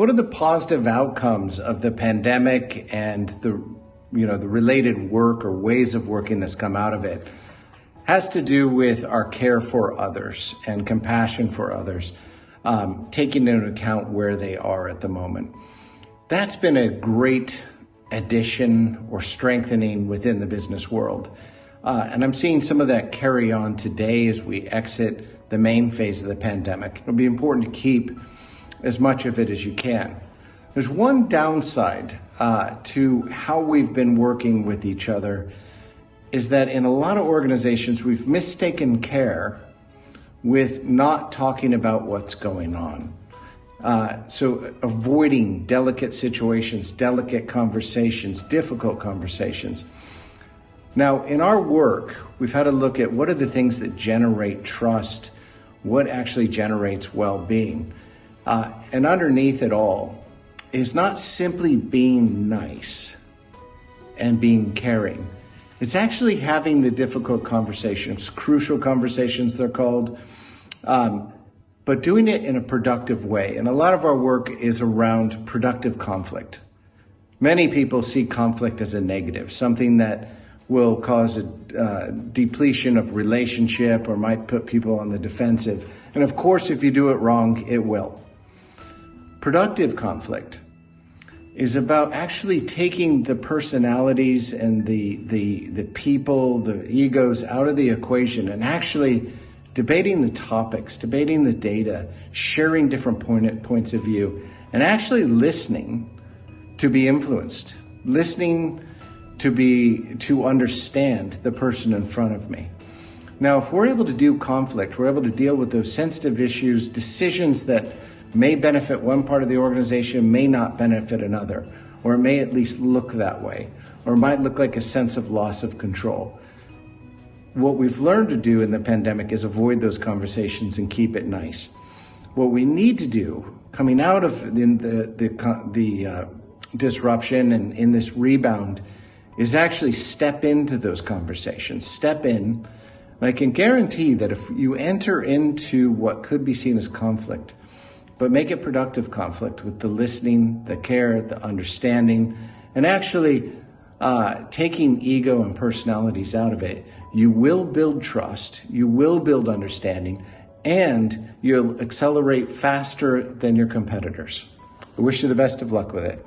what are the positive outcomes of the pandemic and the you know the related work or ways of working that's come out of it has to do with our care for others and compassion for others, um, taking into account where they are at the moment. That's been a great addition or strengthening within the business world. Uh, and I'm seeing some of that carry on today as we exit the main phase of the pandemic. It'll be important to keep as much of it as you can. There's one downside uh, to how we've been working with each other is that in a lot of organizations, we've mistaken care with not talking about what's going on. Uh, so avoiding delicate situations, delicate conversations, difficult conversations. Now, in our work, we've had to look at what are the things that generate trust, what actually generates well-being. Uh, and underneath it all is not simply being nice and being caring. It's actually having the difficult conversations, crucial conversations, they're called, um, but doing it in a productive way. And a lot of our work is around productive conflict. Many people see conflict as a negative, something that will cause a uh, depletion of relationship or might put people on the defensive. And of course, if you do it wrong, it will. Productive conflict is about actually taking the personalities and the, the, the people, the egos out of the equation and actually debating the topics, debating the data, sharing different point, points of view, and actually listening to be influenced, listening to be, to understand the person in front of me. Now, if we're able to do conflict, we're able to deal with those sensitive issues, decisions that may benefit one part of the organization, may not benefit another, or it may at least look that way, or it might look like a sense of loss of control. What we've learned to do in the pandemic is avoid those conversations and keep it nice. What we need to do coming out of the, the, the, the uh, disruption and in this rebound is actually step into those conversations, step in. I can guarantee that if you enter into what could be seen as conflict, but make it productive conflict with the listening, the care, the understanding, and actually uh, taking ego and personalities out of it, you will build trust, you will build understanding, and you'll accelerate faster than your competitors. I wish you the best of luck with it.